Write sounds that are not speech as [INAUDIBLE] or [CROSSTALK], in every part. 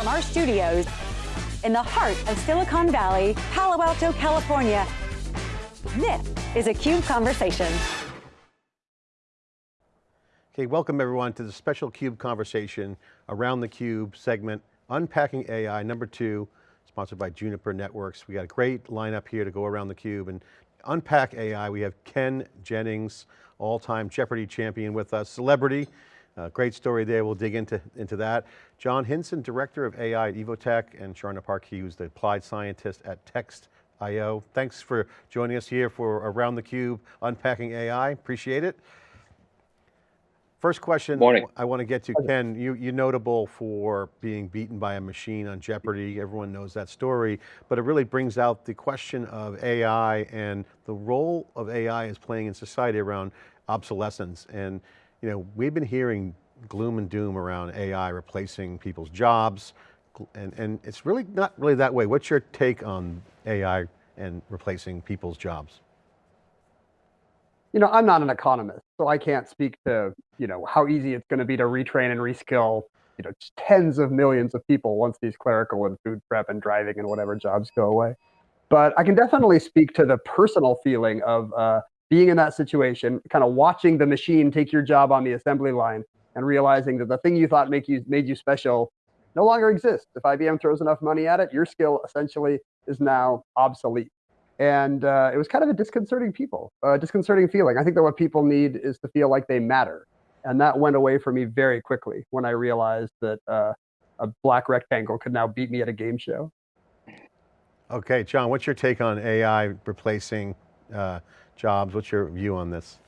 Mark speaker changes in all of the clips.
Speaker 1: From our studios in the heart of Silicon Valley, Palo Alto, California, this is a CUBE Conversation.
Speaker 2: Okay, welcome everyone to the special CUBE conversation around the CUBE segment, Unpacking AI, number two, sponsored by Juniper Networks. We got a great lineup here to go around the CUBE and unpack AI. We have Ken Jennings, all-time Jeopardy champion with us, celebrity. Uh, great story there, we'll dig into, into that. John Hinson, Director of AI at Evotec, and Sharna Parkey, who's the applied scientist at Textio. Thanks for joining us here for Around the Cube, Unpacking AI, appreciate it. First question
Speaker 3: Morning.
Speaker 2: I want to get to, Ken, you, you're notable for being beaten by a machine on Jeopardy. Everyone knows that story, but it really brings out the question of AI and the role of AI is playing in society around obsolescence. And you know, we've been hearing gloom and doom around AI replacing people's jobs, and, and it's really not really that way. What's your take on AI and replacing people's jobs?
Speaker 4: you know, I'm not an economist, so I can't speak to, you know, how easy it's going to be to retrain and reskill, you know, tens of millions of people once these clerical and food prep and driving and whatever jobs go away. But I can definitely speak to the personal feeling of uh, being in that situation, kind of watching the machine take your job on the assembly line and realizing that the thing you thought make you made you special no longer exists. If IBM throws enough money at it, your skill essentially is now obsolete and uh, it was kind of a disconcerting people, uh, disconcerting feeling. I think that what people need is to feel like they matter, and that went away for me very quickly when I realized that uh, a black rectangle could now beat me at a game show.
Speaker 2: Okay, John, what's your take on AI replacing uh, jobs? What's your view on this?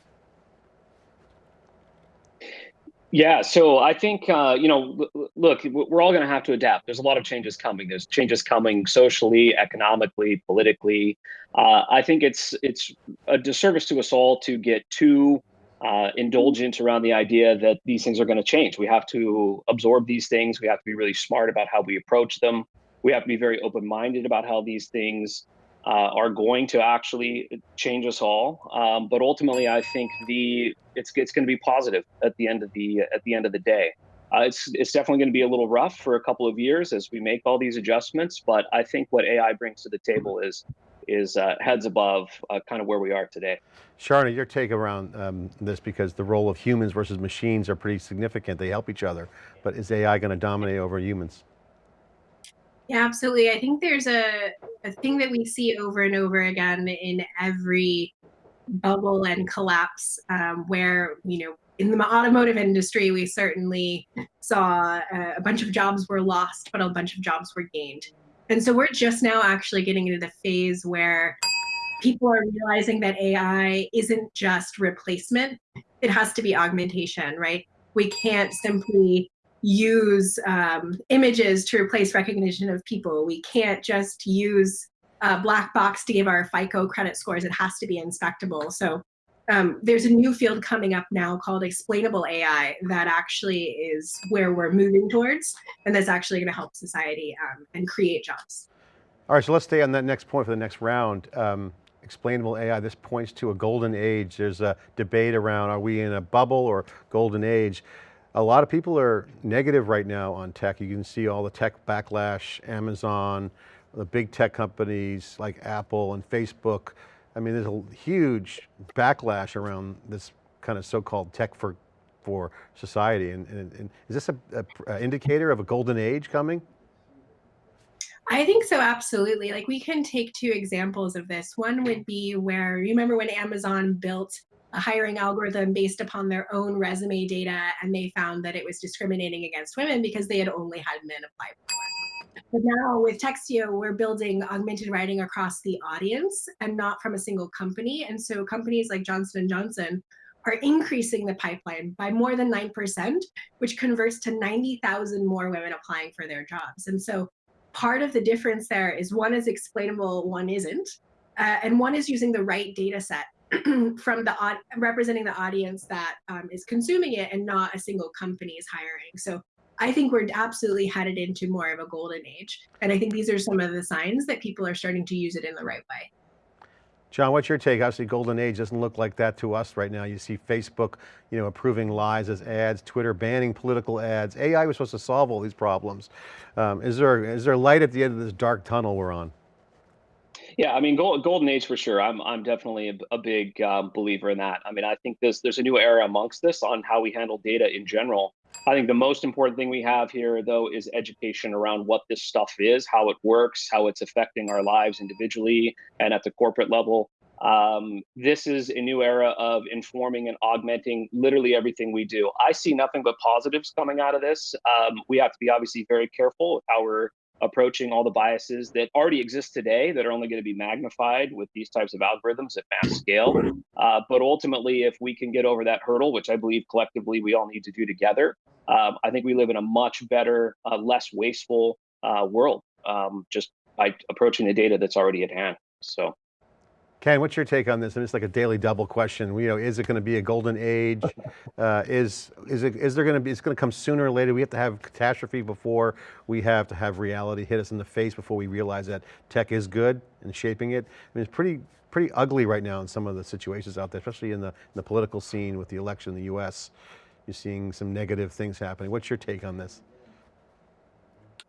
Speaker 3: Yeah, so I think uh, you know, look, we're all going to have to adapt. There's a lot of changes coming. There's changes coming socially, economically, politically. Uh, I think it's it's a disservice to us all to get too uh, indulgent around the idea that these things are going to change. We have to absorb these things. We have to be really smart about how we approach them. We have to be very open-minded about how these things uh, are going to actually change us all. Um, but ultimately, I think the it's it's going to be positive at the end of the at the end of the day. Uh, it's it's definitely going to be a little rough for a couple of years as we make all these adjustments. But I think what AI brings to the table is is uh, heads above uh, kind of where we are today.
Speaker 2: Sharna, your take around um, this because the role of humans versus machines are pretty significant. They help each other, but is AI going to dominate over humans?
Speaker 5: Yeah, absolutely. I think there's a, a thing that we see over and over again in every bubble and collapse um, where, you know, in the automotive industry, we certainly saw uh, a bunch of jobs were lost, but a bunch of jobs were gained. And so we're just now actually getting into the phase where people are realizing that AI isn't just replacement, it has to be augmentation, right? We can't simply use um, images to replace recognition of people. We can't just use a black box to give our FICO credit scores. It has to be inspectable. So um, there's a new field coming up now called explainable AI that actually is where we're moving towards, and that's actually going to help society um, and create jobs.
Speaker 2: All right, so let's stay on that next point for the next round. Um, explainable AI, this points to a golden age. There's a debate around, are we in a bubble or golden age? A lot of people are negative right now on tech. You can see all the tech backlash, Amazon, the big tech companies like Apple and Facebook. I mean, there's a huge backlash around this kind of so-called tech for, for society. And, and, and is this a, indicator of a golden age coming?
Speaker 5: I think so, absolutely. Like we can take two examples of this. One would be where, you remember when Amazon built a hiring algorithm based upon their own resume data, and they found that it was discriminating against women because they had only had men apply for. But now with Textio, we're building augmented writing across the audience and not from a single company. And so companies like Johnson & Johnson are increasing the pipeline by more than 9%, which converts to 90,000 more women applying for their jobs. And so part of the difference there is one is explainable, one isn't. Uh, and one is using the right data set [CLEARS THROAT] from the representing the audience that um, is consuming it and not a single company is hiring. So I think we're absolutely headed into more of a golden age. And I think these are some of the signs that people are starting to use it in the right way.
Speaker 2: John, what's your take? Obviously golden age doesn't look like that to us right now. You see Facebook, you know, approving lies as ads, Twitter banning political ads. AI was supposed to solve all these problems. Um, is, there, is there light at the end of this dark tunnel we're on?
Speaker 3: Yeah, I mean, gold, golden age for sure. I'm I'm definitely a, a big um, believer in that. I mean, I think this there's a new era amongst this on how we handle data in general. I think the most important thing we have here, though, is education around what this stuff is, how it works, how it's affecting our lives individually and at the corporate level. Um, this is a new era of informing and augmenting literally everything we do. I see nothing but positives coming out of this. Um, we have to be obviously very careful with how we're approaching all the biases that already exist today that are only going to be magnified with these types of algorithms at mass scale. Uh, but ultimately, if we can get over that hurdle, which I believe collectively we all need to do together, um, I think we live in a much better, uh, less wasteful uh, world um, just by approaching the data that's already at hand. So.
Speaker 2: Ken, what's your take on this? And it's like a daily double question. You know, is it going to be a golden age? Uh, is is it is there going to be? It's going to come sooner or later. We have to have catastrophe before we have to have reality hit us in the face before we realize that tech is good and shaping it. I mean, it's pretty pretty ugly right now in some of the situations out there, especially in the in the political scene with the election in the U.S. You're seeing some negative things happening. What's your take on this?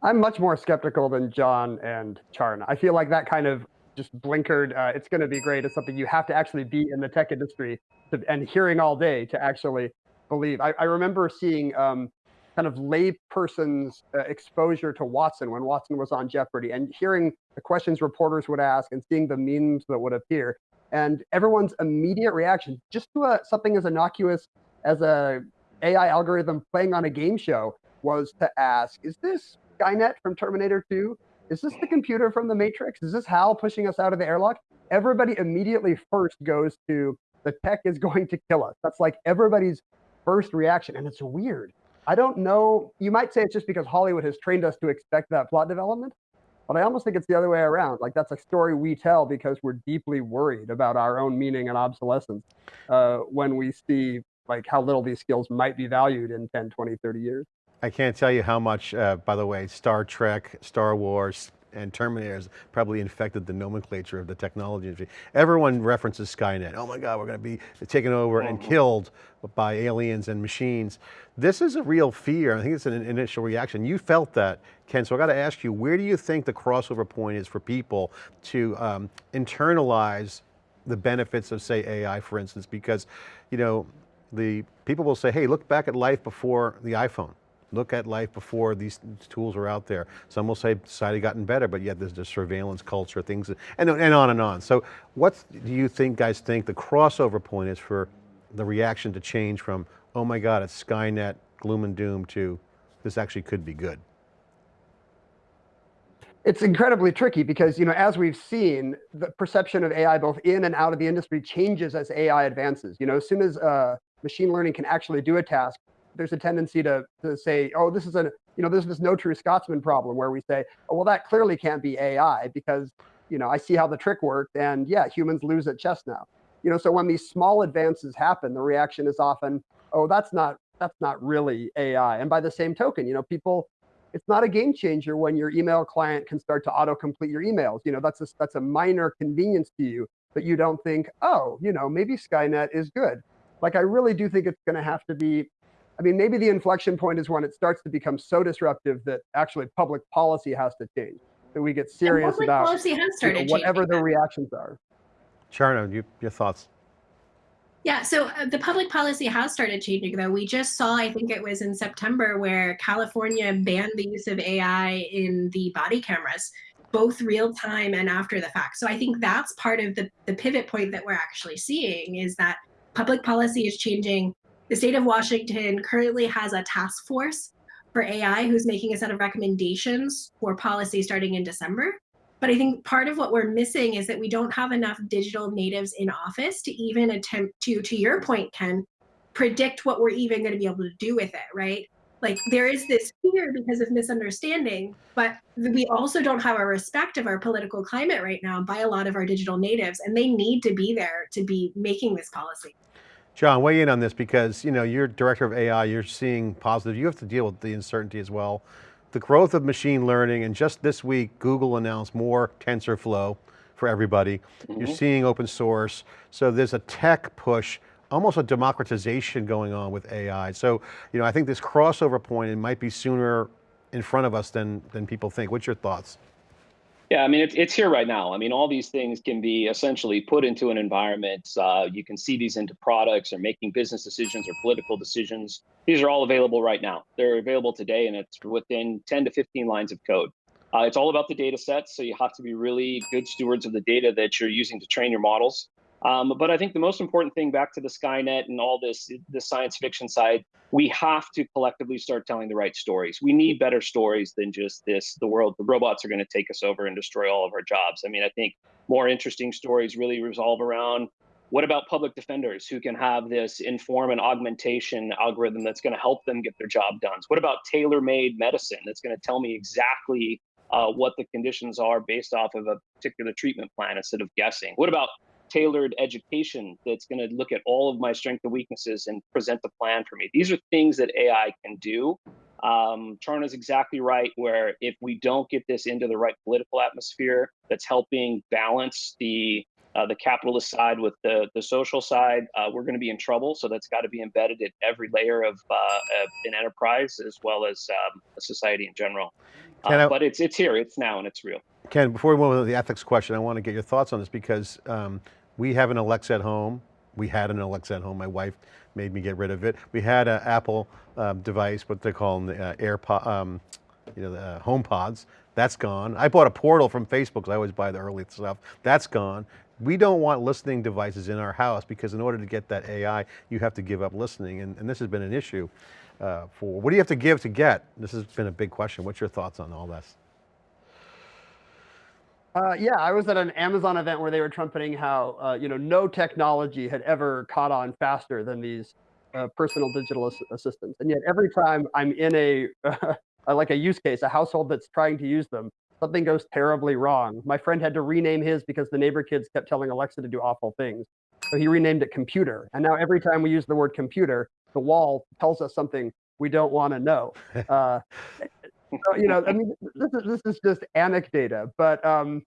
Speaker 4: I'm much more skeptical than John and Sharna. I feel like that kind of just blinkered, uh, it's going to be great It's something you have to actually be in the tech industry to, and hearing all day to actually believe. I, I remember seeing um, kind of layperson's uh, exposure to Watson when Watson was on Jeopardy and hearing the questions reporters would ask and seeing the memes that would appear and everyone's immediate reaction just to a, something as innocuous as a AI algorithm playing on a game show was to ask, is this Skynet from Terminator 2? Is this the computer from the Matrix? Is this Hal pushing us out of the airlock? Everybody immediately first goes to the tech is [LAUGHS] going to kill us. That's like everybody's first reaction. And it's weird. I don't know. You might say it's just because Hollywood has trained us to expect that plot development. But I almost think it's the other way around. Like that's a story we tell because we're deeply worried about our own meaning and obsolescence uh, when we see like how little these skills might be valued in 10, 20, 30 years.
Speaker 2: I can't tell you how much, uh, by the way, Star Trek, Star Wars, and Terminators probably infected the nomenclature of the technology industry. Everyone references Skynet. Oh my God, we're going to be taken over and mm-hmm. killed by aliens and machines. This is a real fear. I think it's an initial reaction. You felt that, Ken, so I got to ask you, where do you think the crossover point is for people to um, internalize the benefits of say AI, for instance, because, you know, the people will say, hey, look back at life before the iPhone look at life before these tools are out there. Some will say society gotten better, but yet there's the surveillance culture, things, and, and on and on. So what do you think, guys think the crossover point is for the reaction to change from, oh my God, it's Skynet, gloom and doom to this actually could be good?
Speaker 4: It's incredibly tricky because, you know, as we've seen, the perception of AI both in and out of the industry changes as AI advances. You know, as soon as uh, machine learning can actually do a task, there's a tendency to, to say, oh, this is a, you know, there's this no true Scotsman problem where we say, oh, well, that clearly can't be AI because, you know, I see how the trick worked and yeah, humans lose at chess now. You know, so when these small advances happen, the reaction is often, oh, that's not, that's not really AI. And by the same token, you know, people, it's not a game changer when your email client can start to auto-complete your emails. You know, that's a, that's a minor convenience to you, but you don't think, oh, you know, maybe Skynet is good. Like, I really do think it's going to have to be I mean, maybe the inflection point is when it starts to become so disruptive that actually public policy has to change, that we get serious about
Speaker 5: policy has started
Speaker 4: you know, whatever the reactions are.
Speaker 2: Sharna, you, your thoughts?
Speaker 5: Yeah, so uh, the public policy has started changing, though. We just saw, I think it was in September, where California banned the use of AI in the body cameras, both real time and after the fact. So I think that's part of the, the pivot point that we're actually seeing is that public policy is changing the state of Washington currently has a task force for AI who's making a set of recommendations for policy starting in December. But I think part of what we're missing is that we don't have enough digital natives in office to even attempt to, to your point, Ken, predict what we're even going to be able to do with it, right? Like there is this fear because of misunderstanding, but we also don't have a respect of our political climate right now by a lot of our digital natives, and they need to be there to be making this policy.
Speaker 2: John, weigh in on this because you know, you're director of AI, you're seeing positive, you have to deal with the uncertainty as well. The growth of machine learning and just this week, Google announced more TensorFlow for everybody. Mm -hmm. You're mm-hmm. seeing open source. So there's a tech push, almost a democratization going on with AI. So, you know, I think this crossover point, it might be sooner in front of us than, than people think. What's your thoughts?
Speaker 3: Yeah, I mean, it's, it's here right now. I mean, all these things can be essentially put into an environment. Uh, you can see these into products or making business decisions or political decisions. These are all available right now. They're available today, and it's within 10 to 15 lines of code. Uh, it's all about the data sets, so you have to be really good stewards of the data that you're using to train your models. Um, but I think the most important thing back to the Skynet and all this, the science fiction side, we have to collectively start telling the right stories. We need better stories than just this, the world, the robots are going to take us over and destroy all of our jobs. I mean, I think more interesting stories really resolve around what about public defenders who can have this inform and augmentation algorithm that's going to help them get their job done? What about tailor-made medicine that's going to tell me exactly uh, what the conditions are based off of a particular treatment plan instead of guessing? What about tailored education that's going to look at all of my strengths and weaknesses and present the plan for me. These are things that AI can do. Um, Sharna's exactly right, where if we don't get this into the right political atmosphere that's helping balance the uh, the capitalist side with the, the social side, uh, we're going to be in trouble. So that's got to be embedded at every layer of uh, an enterprise as well as um, society in general. Uh, but it's it's here, it's now, and it's real.
Speaker 2: Ken, before we move on to the ethics question, I want to get your thoughts on this because um, we have an Alexa at home. We had an Alexa at home. My wife made me get rid of it. We had an Apple um, device, what they call the uh, AirPod, um, you know, the uh, home pods. That's gone. I bought a portal from Facebook because I always buy the early stuff. That's gone. We don't want listening devices in our house because in order to get that AI, you have to give up listening. And, and this has been an issue uh, for, what do you have to give to get? This has been a big question. What's your thoughts on all this?
Speaker 4: Uh, yeah, I was at an Amazon event where they were trumpeting how uh, you know no technology had ever caught on faster than these uh, personal digital ass assistants, and yet every time I'm in [LAUGHS] a like a use case, a household that's trying to use them, something goes terribly wrong. My friend had to rename his because the neighbor kids kept telling Alexa to do awful things, so he renamed it computer. And now every time we use the word computer, the wall tells us something we don't want to know. [LAUGHS] So, you know, I mean, this is, this is just anecdata, but um,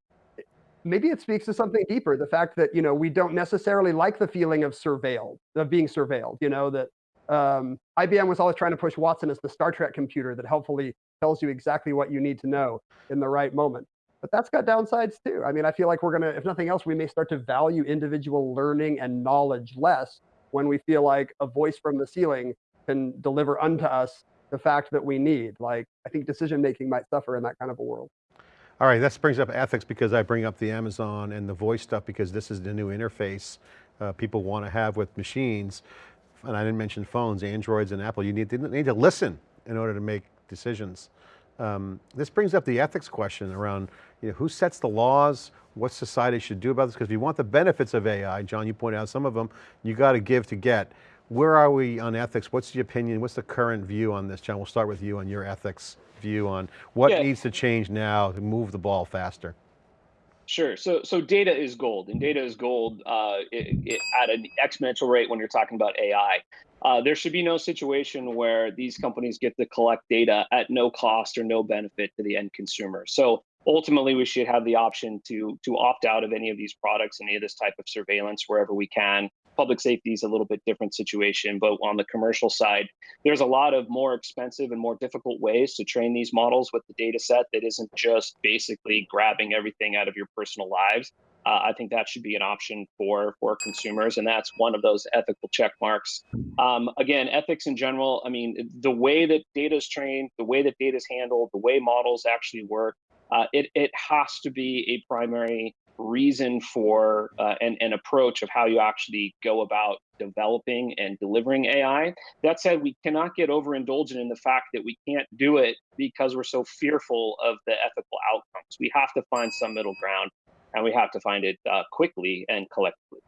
Speaker 4: maybe it speaks to something deeper. The fact that, you know, we don't necessarily like the feeling of surveilled, of being surveilled, you know, that um, IBM was always trying to push Watson as the Star Trek computer that helpfully tells you exactly what you need to know in the right moment. But that's got downsides too. I mean, I feel like we're going to, if nothing else, we may start to value individual learning and knowledge less when we feel like a voice from the ceiling can deliver unto us the fact that we need. Like, I think decision making might suffer in that kind of a world.
Speaker 2: All right, that brings up ethics because I bring up the Amazon and the voice stuff because this is the new interface uh, people want to have with machines. And I didn't mention phones, Androids and Apple. You need to, need to listen in order to make decisions. Um, this brings up the ethics question around you know, who sets the laws, what society should do about this, because if you want the benefits of AI, John, you pointed out some of them, you got to give to get. Where are we on ethics? What's the opinion? What's the current view on this? John, we'll start with you on your ethics view on what yeah. needs to change now to move the ball faster.
Speaker 3: Sure. So, so data is gold, and data is gold uh, it, it, at an exponential rate when you're talking about AI. Uh, there should be no situation where these companies get to collect data at no cost or no benefit to the end consumer. So ultimately, we should have the option to to opt out of any of these products, any of this type of surveillance wherever we can public safety is a little bit different situation, but on the commercial side, there's a lot of more expensive and more difficult ways to train these models with the data set that isn't just basically grabbing everything out of your personal lives. Uh, I think that should be an option for for consumers, and that's one of those ethical check marks. Um, again, ethics in general. I mean, the way that data is trained, the way that data is handled, the way models actually work, uh, it it has to be a primary reason for uh, and an approach of how you actually go about developing and delivering AI. That said, we cannot get overindulgent in the fact that we can't do it because we're so fearful of the ethical outcomes. We have to find some middle ground and we have to find it uh, quickly and collectively.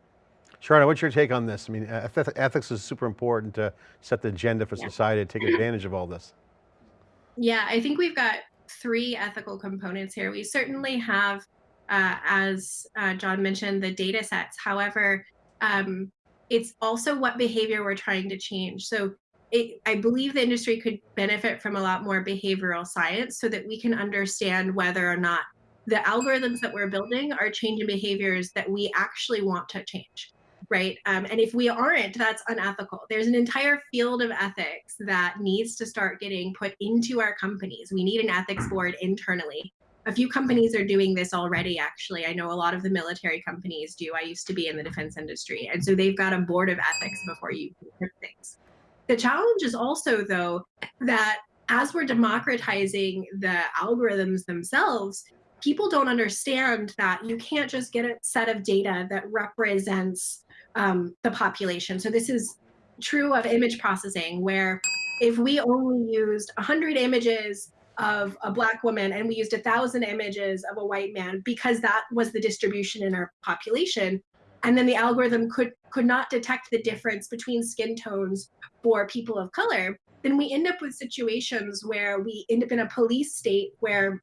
Speaker 2: Sharna, what's your take on this? I mean, ethics is super important to set the agenda for yeah. society to take advantage of all this.
Speaker 5: Yeah, I think we've got three ethical components here. We certainly have uh, as uh, John mentioned, the data sets. However, um, it's also what behavior we're trying to change. So it, I believe the industry could benefit from a lot more behavioral science so that we can understand whether or not the algorithms that we're building are changing behaviors that we actually want to change right? Um, and if we aren't, that's unethical. There's an entire field of ethics that needs to start getting put into our companies. We need an ethics board internally. A few companies are doing this already, actually. I know a lot of the military companies do. I used to be in the defense industry. And so they've got a board of ethics before you put things. The challenge is also, though, that as we're democratizing the algorithms themselves, people don't understand that you can't just get a set of data that represents um, the population. So this is true of image processing, where if we only used 100 images of a black woman and we used a thousand images of a white man because that was the distribution in our population, and then the algorithm could could not detect the difference between skin tones for people of color, then we end up with situations where we end up in a police state where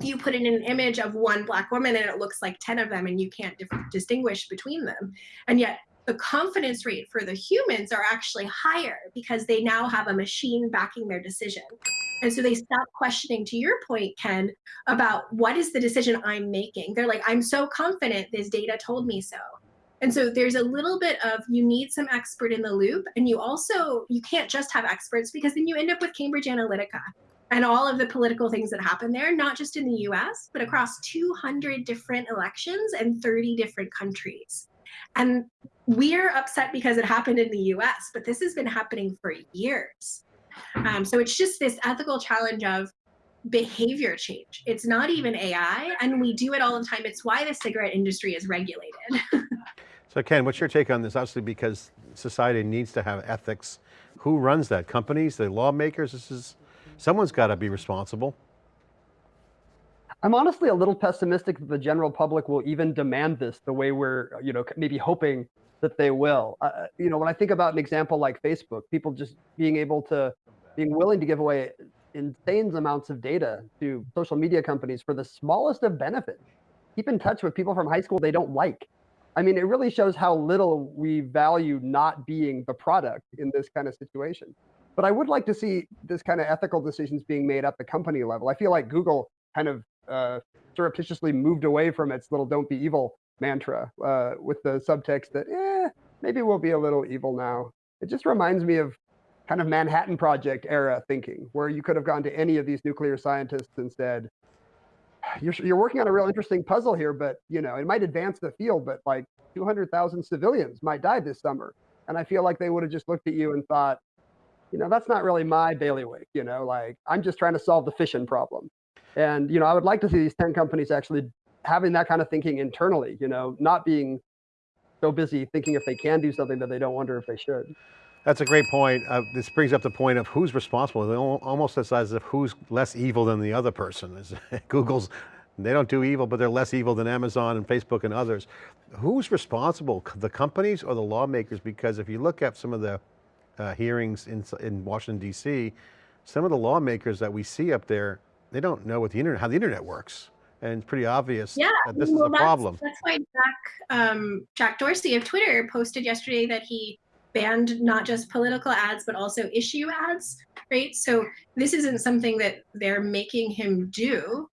Speaker 5: you put in an image of one black woman and it looks like 10 of them and you can't distinguish between them. And yet the confidence rate for the humans are actually higher because they now have a machine backing their decision. And so they stop questioning, to your point, Ken, about what is the decision I'm making? They're like, I'm so confident this data told me so. And so there's a little bit of you need some expert in the loop. And you also, you can't just have experts because then you end up with Cambridge Analytica and all of the political things that happen there, not just in the US, but across 200 different elections and 30 different countries. And we're upset because it happened in the US, but this has been happening for years. Um, so it's just this ethical challenge of behavior change. It's not even AI, and we do it all the time. It's why the cigarette industry is regulated. [LAUGHS]
Speaker 2: so Ken, what's your take on this? Obviously because society needs to have ethics. Who runs that? Companies, the lawmakers? This is Someone's got to be responsible.
Speaker 4: I'm honestly a little pessimistic that the general public will even demand this the way we're, you know, maybe hoping that they will. Uh, uh, you know, when I think about an example like Facebook, people just being able to, being willing to give away insane amounts of data to social media companies for the smallest of benefits. Keep in touch with people from high school they don't like. I mean, it really shows how little we value not being the product in this kind of situation. But I would like to see this kind of ethical decisions being made at the company level. I feel like Google kind of uh, surreptitiously moved away from its little "don't be evil" mantra uh, with the subtext that, eh, maybe we'll be a little evil now. It just reminds me of kind of Manhattan Project era thinking, where you could have gone to any of these nuclear scientists and said, [SIGHS] you're, you're working on a real interesting puzzle here, but you know, it might advance the field, but like 200,000 civilians might die this summer. And I feel like they would have just looked at you and thought, you know, that's not really my bailiwick, you know, like I'm just trying to solve the fission problem. And, you know, I would like to see these 10 companies actually having that kind of thinking internally, you know, not being so busy thinking if they can do something that they don't wonder if they should.
Speaker 2: That's a great point. Uh, this brings up the point of who's responsible. Almost as if who's less evil than the other person. [LAUGHS] Google's, they don't do evil, but they're less evil than Amazon and Facebook and others. Who's responsible, the companies or the lawmakers? Because if you look at some of the uh, hearings in, in Washington, DC, some of the lawmakers that we see up there, they don't know what the internet, how the internet works. And it's pretty obvious
Speaker 5: yeah,
Speaker 2: that this
Speaker 5: well,
Speaker 2: is a problem.
Speaker 5: That's why Jack, um, Jack Dorsey of Twitter posted yesterday that he banned not just political ads, but also issue ads, right? So this isn't something that they're making him do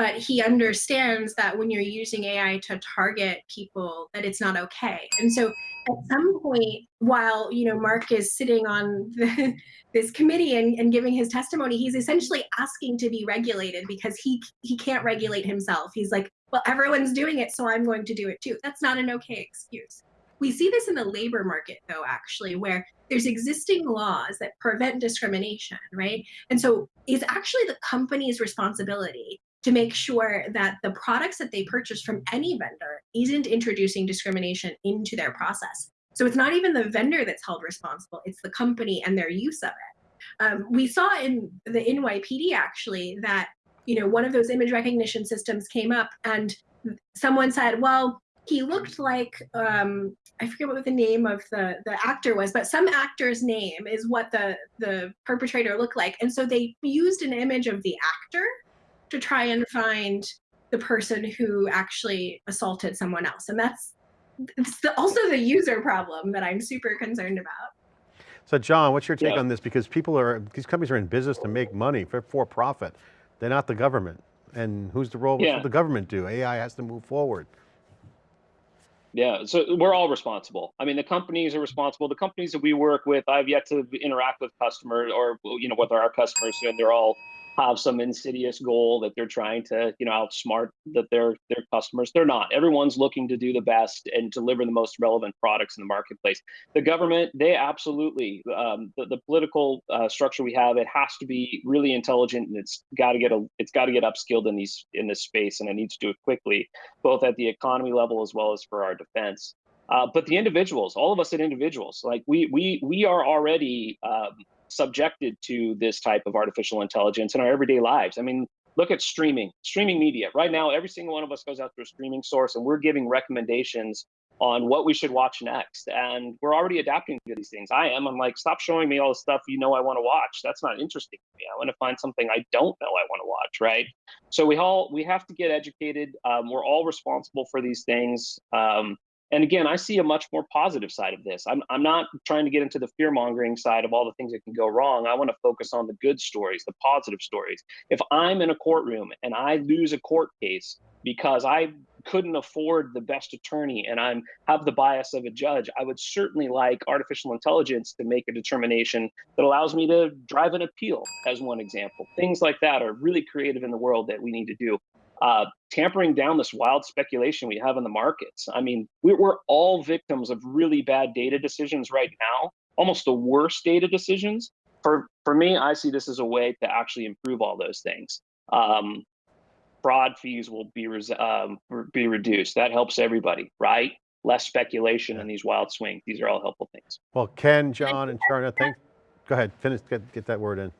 Speaker 5: but he understands that when you're using AI to target people, that it's not okay. And so at some point, while you know Mark is sitting on the, [LAUGHS] this committee and, and giving his testimony, he's essentially asking to be regulated because he he can't regulate himself. He's like, well, everyone's doing it, so I'm going to do it too. That's not an okay excuse. We see this in the labor market, though, actually, where there's existing laws that prevent discrimination, right? And so it's actually the company's responsibility to make sure that the products that they purchase from any vendor isn't introducing discrimination into their process. So it's not even the vendor that's held responsible, it's the company and their use of it. Um, we saw in the NYPD actually that you know one of those image recognition systems came up and someone said, well, he looked like um, I forget what the name of the the actor was, but some actor's name is what the the perpetrator looked like, and so they used an image of the actor to try and find the person who actually assaulted someone else. And that's the, also the user problem that I'm super concerned about.
Speaker 2: So John, what's your take yeah. on this? Because people are, these companies are in business to make money for, for profit. They're not the government. And who's the role, what
Speaker 3: Yeah.
Speaker 2: should the government do? AI has to move forward.
Speaker 3: Yeah, so we're all responsible. I mean, the companies are responsible. The companies that we work with, I've yet to interact with customers or you know with our customers, and they're all have some insidious goal that they're trying to you know outsmart that their their customers. They're not. Everyone's looking to do the best and deliver the most relevant products in the marketplace. The government, they absolutely um, the, the political uh, structure we have, it has to be really intelligent and it's got to get a it's got to get upskilled in these in this space, and it needs to do it quickly, both at the economy level as well as for our defense. Uh, but the individuals, all of us as individuals, like we we we are already um, subjected to this type of artificial intelligence in our everyday lives. I mean, look at streaming, streaming media. Right now, every single one of us goes out to a streaming source, and we're giving recommendations on what we should watch next. And we're already adapting to these things. I am. I'm like, stop showing me all the stuff you know I want to watch. That's not interesting to me. I want to find something I don't know I want to watch, right? So we all we have to get educated. Um, we're all responsible for these things. Um, and again, I see a much more positive side of this. I'm, I'm not trying to get into the fear mongering side of all the things that can go wrong. I want to focus on the good stories, the positive stories. If I'm in a courtroom and I lose a court case because I couldn't afford the best attorney and I'm have the bias of a judge, I would certainly like artificial intelligence to make a determination that allows me to drive an appeal, as one example. Things like that are really creative in the world that we need to do uh, tampering down this wild speculation we have in the markets. I mean, we're all victims of really bad data decisions right now, almost the worst data decisions. For for me, I see this as a way to actually improve all those things. Um, fraud fees will be um, be reduced. That helps everybody, right? Less speculation and these wild swings. These are all helpful things.
Speaker 2: Well, Ken, John, and Sharna, thank. Go ahead, finish. Get get that word in.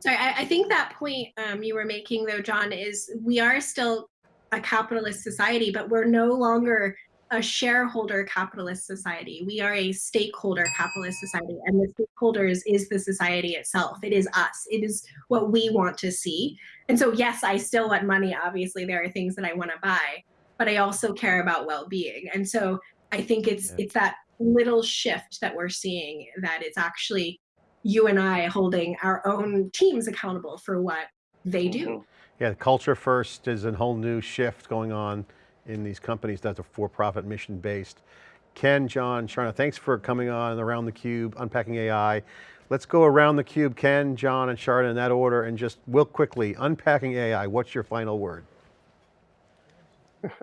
Speaker 5: Sorry, I, I think that point um, you were making, though, John, is we are still a capitalist society, but we're no longer a shareholder capitalist society. We are a stakeholder capitalist society, and the stakeholders is the society itself. It is us. It is what we want to see. And so, yes, I still want money. Obviously, there are things that I want to buy, but I also care about well-being. And so, I think it's yeah. it's that little shift that we're seeing that it's actually you and I holding our own teams accountable for what they do. Mm-hmm.
Speaker 2: Yeah, culture first is a whole new shift going on in these companies that are for-profit mission based. Ken, John, Sharna, thanks for coming on Around the Cube, Unpacking AI. Let's go around the cube, Ken, John, and Sharna in that order, and just real quickly, unpacking AI, what's your final word? [LAUGHS]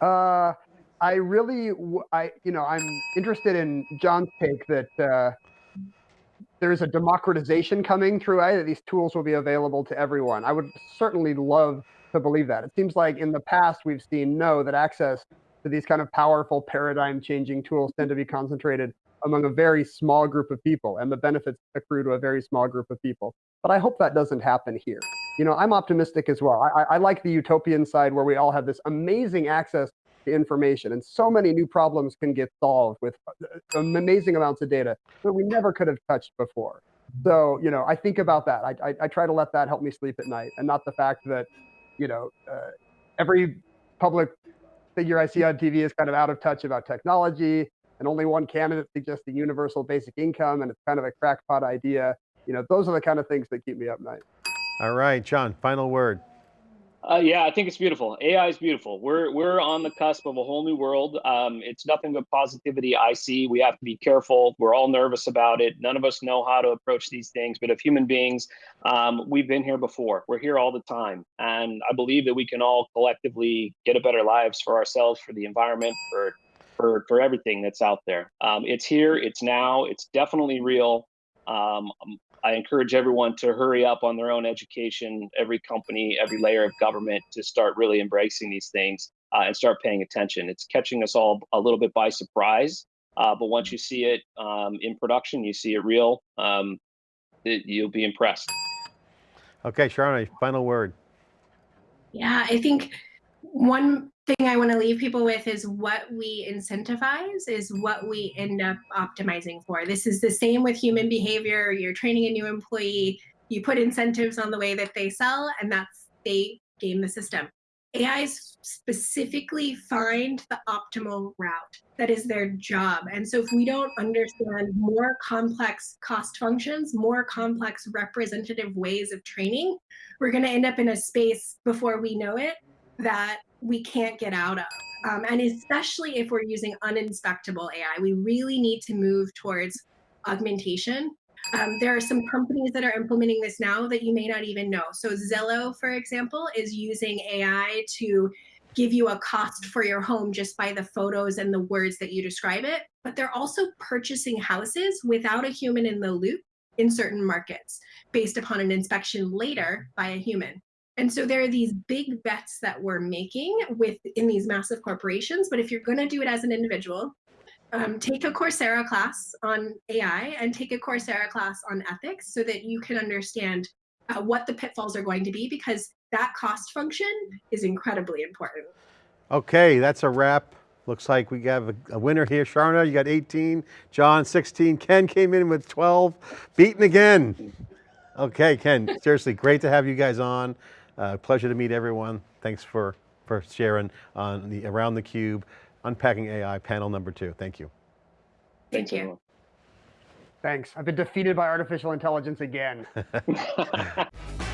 Speaker 4: uh, I really, I, you know, I'm interested in John's take that uh, there's a democratization coming through AI that these tools will be available to everyone. I would certainly love to believe that. It seems like in the past we've seen no that access to these kind of powerful paradigm changing tools tend to be concentrated among a very small group of people and the benefits accrue to a very small group of people. But I hope that doesn't happen here. You know, I'm optimistic as well. I, I like the utopian side where we all have this amazing access information. And so many new problems can get solved with uh, amazing amounts of data that we never could have touched before. So, you know, I think about that. I, I, I try to let that help me sleep at night and not the fact that, you know, uh, every public figure I see on TV is kind of out of touch about technology and only one candidate suggests the universal basic income and it's kind of a crackpot idea. You know, those are the kind of things that keep me up at night.
Speaker 2: All right, John, final word.
Speaker 3: Uh, yeah, I think it's beautiful. AI is beautiful. We're we're on the cusp of a whole new world. Um, it's nothing but positivity. I see. We have to be careful. We're all nervous about it. None of us know how to approach these things. But if human beings, um, we've been here before. We're here all the time, and I believe that we can all collectively get a better lives for ourselves, for the environment, for for for everything that's out there. Um, it's here. It's now. It's definitely real. Um, I encourage everyone to hurry up on their own education, every company, every layer of government to start really embracing these things uh, and start paying attention. It's catching us all a little bit by surprise, uh, but once you see it um, in production, you see it real, um, it, you'll be impressed.
Speaker 2: Okay, Sharna, final word.
Speaker 5: Yeah, I think one thing I want to leave people with is what we incentivize is what we end up optimizing for. This is the same with human behavior. You're training a new employee, you put incentives on the way that they sell, and that's they game the system. AIs specifically find the optimal route. That is their job. And so if we don't understand more complex cost functions, more complex representative ways of training, we're going to end up in a space before we know it that we can't get out of. Um, and especially if we're using uninspectable AI, we really need to move towards augmentation um, there are some companies that are implementing this now that you may not even know. So Zillow, for example, is using AI to give you a cost for your home just by the photos and the words that you describe it. But they're also purchasing houses without a human in the loop in certain markets based upon an inspection later by a human. And so there are these big bets that we're making within these massive corporations. But if you're going to do it as an individual, um, take a Coursera class on AI and take a Coursera class on ethics so that you can understand uh, what the pitfalls are going to be because that cost function is incredibly important.
Speaker 2: Okay, that's a wrap. Looks like we have a, a winner here. Sharna, you got 18, John 16, Ken came in with 12, beaten again. Okay, Ken, seriously, great to have you guys on. Uh, pleasure to meet everyone. Thanks for, for sharing on the Around the Cube. Unpacking AI panel number two. Thank you.
Speaker 5: Thank you.
Speaker 4: Thanks. I've been defeated by artificial intelligence again. [LAUGHS]